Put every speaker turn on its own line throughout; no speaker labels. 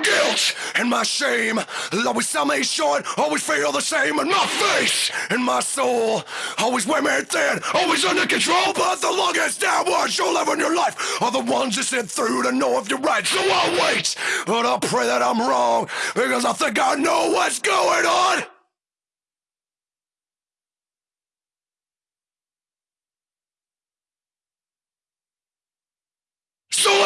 guilt and my shame always sell me short, always feel the same in my face and my soul. Always wear me thin, always under control, but the longest downwards you'll ever in your life are the ones you sit through to know if you're right. So I'll wait, but I'll pray that I'm wrong because I think I know what's going on.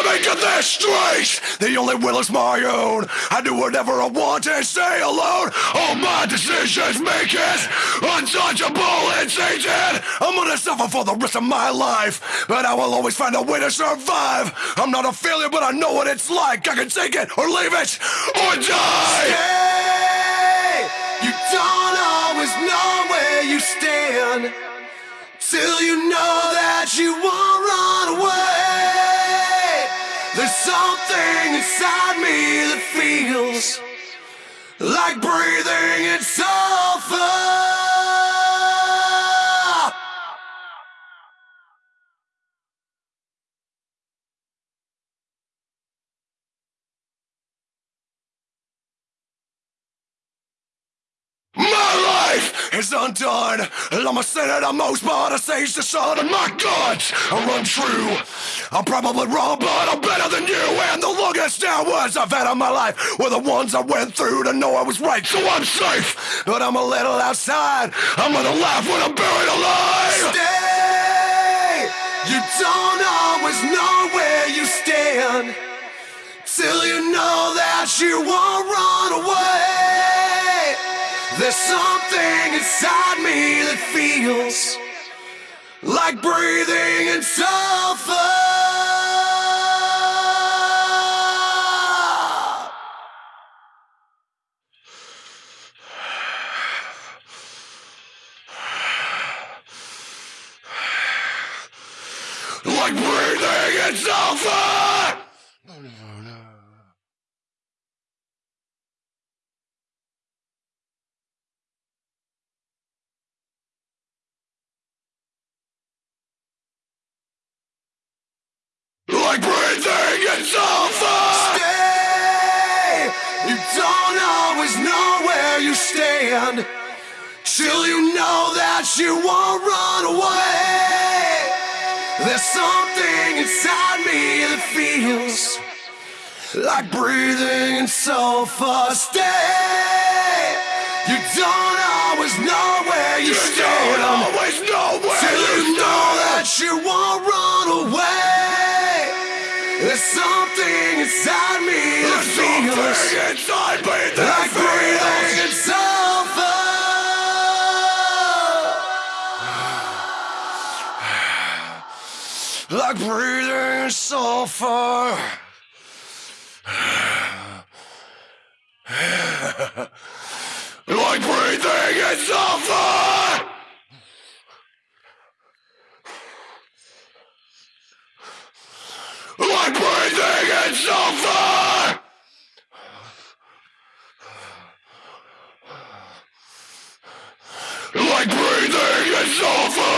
Me get this straight. The only will is my own. I do whatever I want and stay alone. All my decisions make it untouchable and tainted. I'm gonna suffer for the rest of my life, but I will always find a way to survive. I'm not a failure, but I know what it's like. I can take it or leave it or die.
Stay. You don't always know where you stand till you know that you won't run something inside me that feels like breathing in
is undone, and I'm a sinner the most, but I sage the sun, and my guns are untrue. I'm probably wrong, but I'm better than you, and the longest hours I've had in my life were the ones I went through to know I was right, so I'm safe, but I'm a little outside. I'm gonna laugh when I'm buried alive.
Stay. You don't always know where you stand till you know that you won't run away. There's something inside me that feels like breathing in sulfur.
Like breathing in sulfur! Like
Stay. You don't always know where you stand till you know that you won't run away. There's something inside me that feels like breathing in sulfur. Stay. You don't always know where you
You
stand
don't always know where
till
you
you know that you won't run away. There's something inside me that
There's
feels
something inside me that
like breathing sulfur.
like breathing in sulfur. like breathing in sulfur. Like breathing in sulfur. Like breathing in sulfur.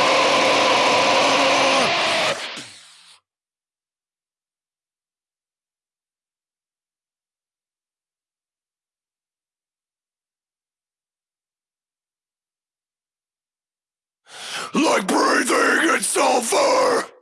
Like breathing in sulfur!